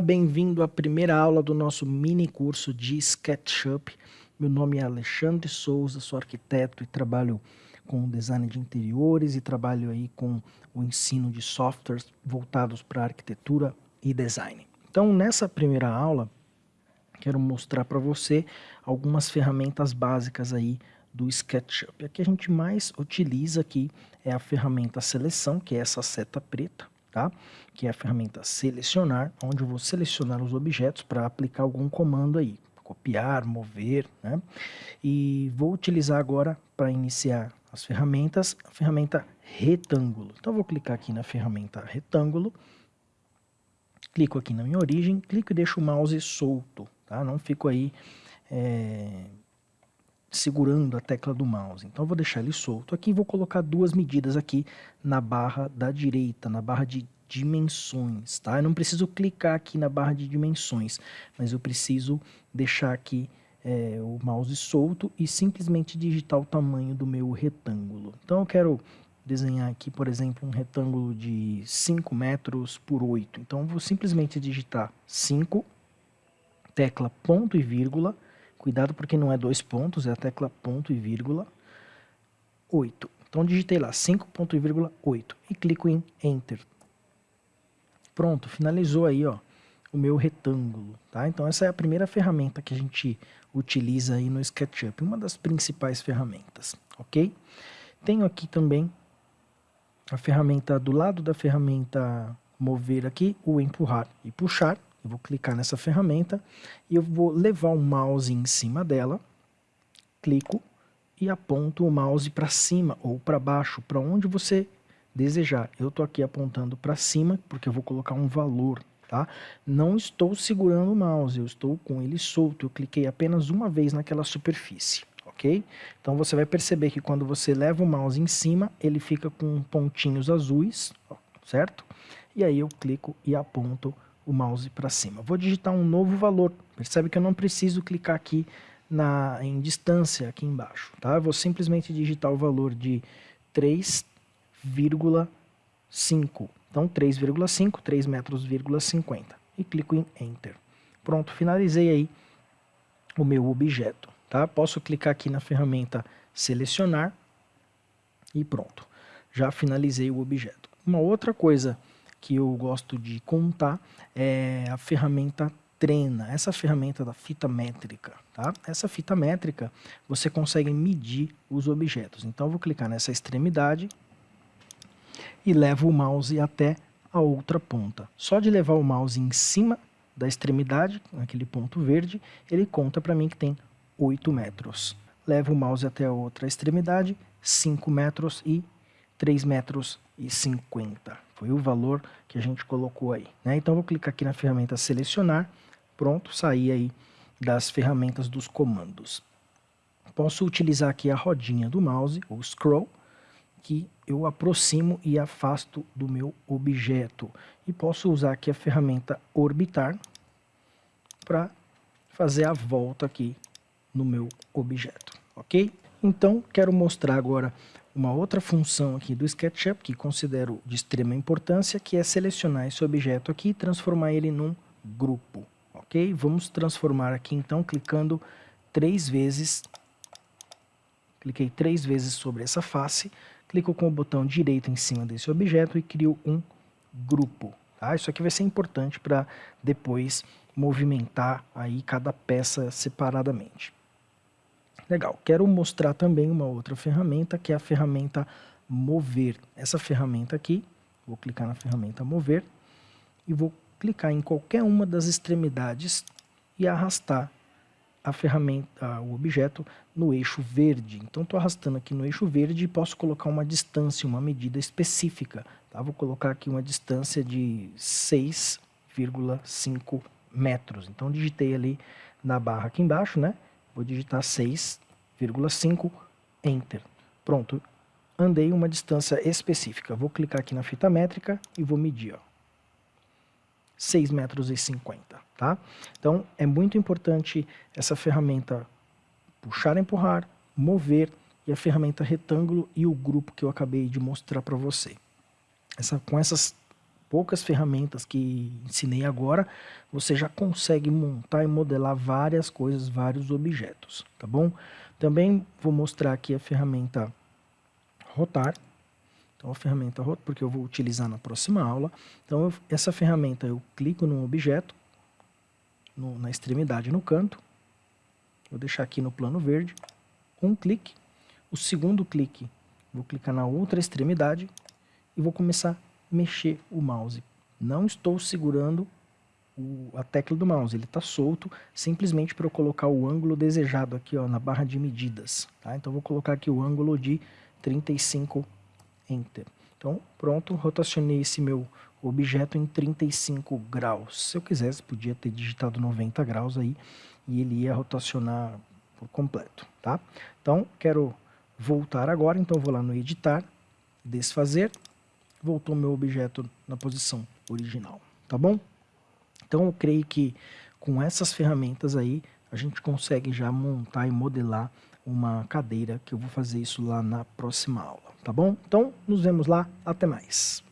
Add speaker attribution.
Speaker 1: Bem-vindo à primeira aula do nosso mini curso de SketchUp. Meu nome é Alexandre Souza, sou arquiteto e trabalho com design de interiores e trabalho aí com o ensino de softwares voltados para arquitetura e design. Então, nessa primeira aula, quero mostrar para você algumas ferramentas básicas aí do SketchUp. A que a gente mais utiliza aqui é a ferramenta seleção, que é essa seta preta tá? que é a ferramenta selecionar, onde eu vou selecionar os objetos para aplicar algum comando aí, copiar, mover, né? E vou utilizar agora para iniciar as ferramentas, a ferramenta retângulo. Então vou clicar aqui na ferramenta retângulo, clico aqui na minha origem, clico e deixo o mouse solto, tá? Não fico aí é, segurando a tecla do mouse. Então eu vou deixar ele solto aqui e vou colocar duas medidas aqui na barra da direita, na barra de dimensões, tá? Eu não preciso clicar aqui na barra de dimensões, mas eu preciso deixar aqui é, o mouse solto e simplesmente digitar o tamanho do meu retângulo. Então eu quero desenhar aqui, por exemplo, um retângulo de 5 metros por 8. Então eu vou simplesmente digitar 5, tecla ponto e vírgula, Cuidado porque não é dois pontos, é a tecla ponto e vírgula 8. Então digitei lá 5 ponto e vírgula 8 e clico em Enter. Pronto, finalizou aí ó, o meu retângulo. Tá? Então essa é a primeira ferramenta que a gente utiliza aí no SketchUp, uma das principais ferramentas, ok? Tenho aqui também a ferramenta do lado da ferramenta mover aqui, o empurrar e puxar. Eu vou clicar nessa ferramenta e eu vou levar o mouse em cima dela, clico e aponto o mouse para cima ou para baixo, para onde você desejar. Eu estou aqui apontando para cima porque eu vou colocar um valor, tá? Não estou segurando o mouse, eu estou com ele solto, eu cliquei apenas uma vez naquela superfície, ok? Então você vai perceber que quando você leva o mouse em cima, ele fica com pontinhos azuis, certo? E aí eu clico e aponto o mouse para cima. Vou digitar um novo valor. Percebe que eu não preciso clicar aqui na, em distância aqui embaixo. Tá? Eu vou simplesmente digitar o valor de 3,5. Então 3,5, 3 metros, 50. E clico em Enter. Pronto, finalizei aí o meu objeto. Tá? Posso clicar aqui na ferramenta Selecionar e pronto. Já finalizei o objeto. Uma outra coisa que eu gosto de contar é a ferramenta Trena, essa ferramenta da fita métrica. Tá? Essa fita métrica você consegue medir os objetos. Então eu vou clicar nessa extremidade e levo o mouse até a outra ponta. Só de levar o mouse em cima da extremidade, naquele ponto verde, ele conta para mim que tem 8 metros. Levo o mouse até a outra extremidade, 5 metros e 3 metros e 50. Foi o valor que a gente colocou aí. Né? Então, vou clicar aqui na ferramenta selecionar. Pronto, saí aí das ferramentas dos comandos. Posso utilizar aqui a rodinha do mouse, ou scroll, que eu aproximo e afasto do meu objeto. E posso usar aqui a ferramenta orbitar para fazer a volta aqui no meu objeto, ok? Então, quero mostrar agora uma outra função aqui do SketchUp que considero de extrema importância, que é selecionar esse objeto aqui e transformar ele num grupo, ok? Vamos transformar aqui então clicando três vezes, cliquei três vezes sobre essa face, clico com o botão direito em cima desse objeto e crio um grupo, tá? Isso aqui vai ser importante para depois movimentar aí cada peça separadamente. Legal, quero mostrar também uma outra ferramenta, que é a ferramenta mover. Essa ferramenta aqui, vou clicar na ferramenta mover e vou clicar em qualquer uma das extremidades e arrastar a ferramenta, o objeto no eixo verde. Então estou arrastando aqui no eixo verde e posso colocar uma distância, uma medida específica. Tá? Vou colocar aqui uma distância de 6,5 metros. Então digitei ali na barra aqui embaixo, né? Vou digitar 6,5, Enter. Pronto, andei uma distância específica. Vou clicar aqui na fita métrica e vou medir, ó. 6 metros e 50, tá? Então, é muito importante essa ferramenta puxar, empurrar, mover e a ferramenta retângulo e o grupo que eu acabei de mostrar para você. Essa, com essas poucas ferramentas que ensinei agora, você já consegue montar e modelar várias coisas, vários objetos, tá bom? Também vou mostrar aqui a ferramenta rotar, então a ferramenta rotar, porque eu vou utilizar na próxima aula. Então eu, essa ferramenta eu clico num objeto, no, na extremidade no canto, vou deixar aqui no plano verde, um clique, o segundo clique, vou clicar na outra extremidade e vou começar a mexer o mouse. Não estou segurando o, a tecla do mouse, ele está solto, simplesmente para eu colocar o ângulo desejado aqui ó, na barra de medidas. Tá? Então vou colocar aqui o ângulo de 35, Enter. Então pronto, rotacionei esse meu objeto em 35 graus. Se eu quisesse, podia ter digitado 90 graus aí e ele ia rotacionar por completo, tá? Então, quero voltar agora, então vou lá no editar, desfazer, voltou meu objeto na posição original, tá bom? Então eu creio que com essas ferramentas aí, a gente consegue já montar e modelar uma cadeira, que eu vou fazer isso lá na próxima aula, tá bom? Então, nos vemos lá, até mais!